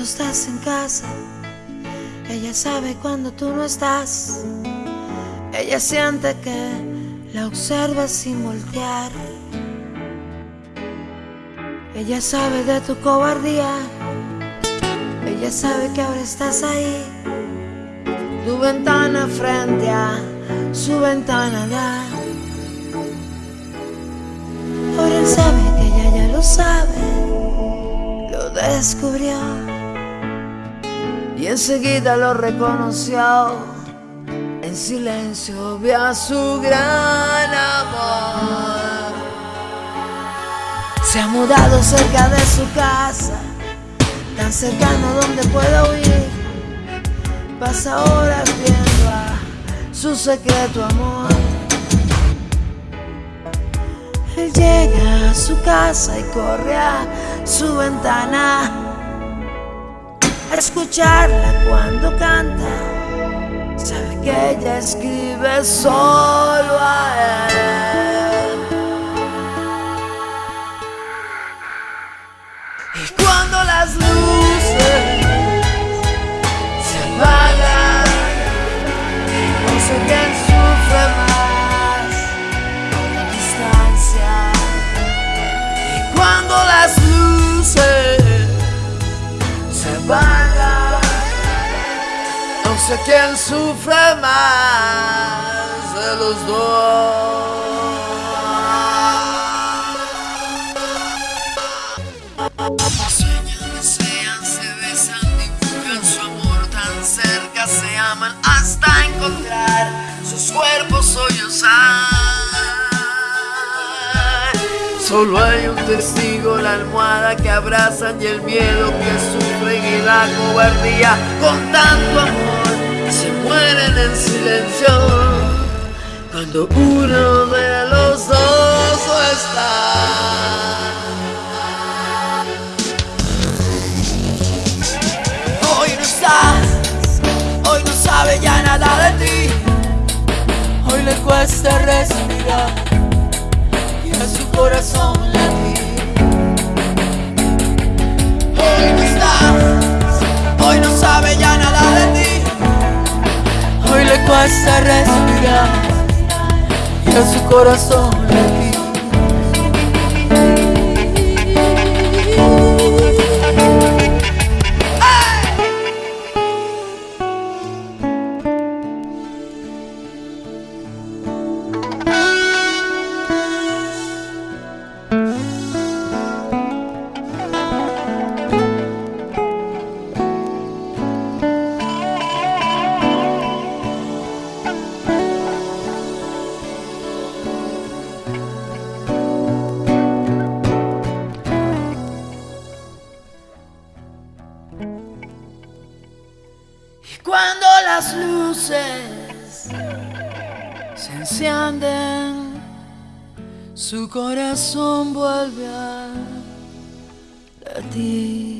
cuando estás en casa. Ella sabe cuando tú no estás. Ella siente que la observas sin voltear. Ella sabe de tu cobardía. Ella sabe que ahora estás ahí. Tu ventana frente a su ventana da. Ahora él sabe que ella ya lo sabe. Lo descubrió. Y enseguida lo reconoció. En silencio vio a su gran amor. Se ha mudado cerca de su casa, tan cercano donde puede oír. Pasa horas viendo a su secreto amor. Él llega a su casa y corre a su ventana escucharla cuando canta. Sabe que ella escribe solo a él. Y cuando las luces sé quién sufre más de los dos. Sueñan, desean, se besan, dibujan su amor tan cerca, se aman hasta encontrar sus cuerpos sollozar. Solo hay un testigo, la almohada que abrazan y el miedo que sufren y la cobardía con tanto amor se mueren en silencio cuando uno de los dos está. Hoy no estás, hoy no sabe ya nada de ti. Hoy le cuesta respirar y a su corazón latir. Le cuesta respirar y a su corazón latir. Cuando las luces se encienden, su corazón vuelve a latir.